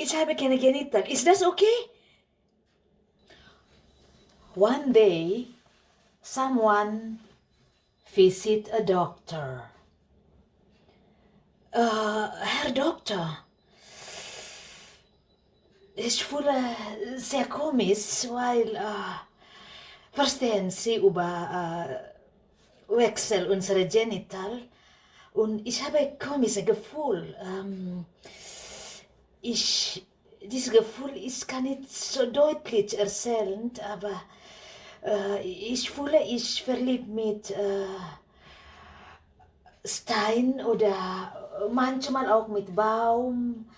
Ich habe keine Genital. Ist das okay? One day, someone visit a doctor. Uh, Herr Doktor, ich fühle sehr komisch, weil, uh, verstehen Sie über uh, Wechsel unserer Genital und ich habe komische Gefühl. Ähm, ich, dieses Gefühl, ich kann nicht so deutlich erzählen, aber äh, ich fühle, ich verliebt mit äh, Stein oder manchmal auch mit Baum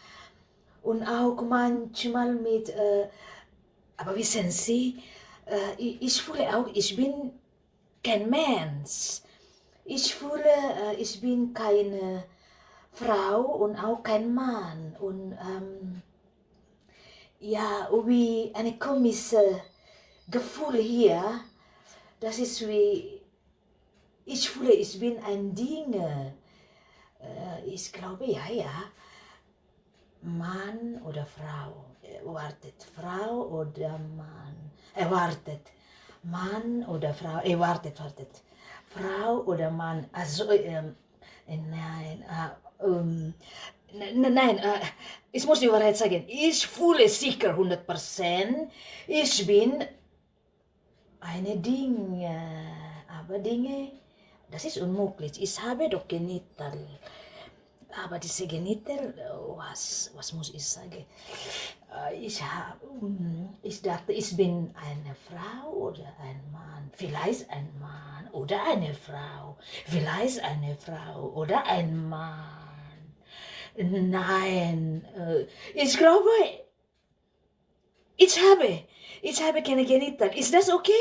und auch manchmal mit, äh, aber wissen Sie, äh, ich, ich fühle auch, ich bin kein Mensch. Ich fühle, äh, ich bin keine Frau und auch kein Mann. Und ähm, ja, wie eine komische Gefühl hier, das ist wie, ich fühle, ich bin ein Ding. Äh, ich glaube, ja, ja, Mann oder Frau. Wartet, Frau oder Mann. Erwartet, Mann oder Frau. Äh, wartet, wartet. Frau oder Mann. Also, ähm, nein, äh, ähm, nein, äh, ich muss die Wahrheit sagen, ich fühle sicher 100%, ich bin eine Dinge, aber Dinge, das ist unmöglich. Ich habe doch Genital. Aber diese Genital, was, was muss ich sagen? Ich, hab, ich dachte, ich bin eine Frau oder ein Mann. Vielleicht ein Mann oder eine Frau. Vielleicht eine Frau oder ein Mann. Nein, äh, ich glaube, ich habe, ich habe keine Genital. Ist das okay?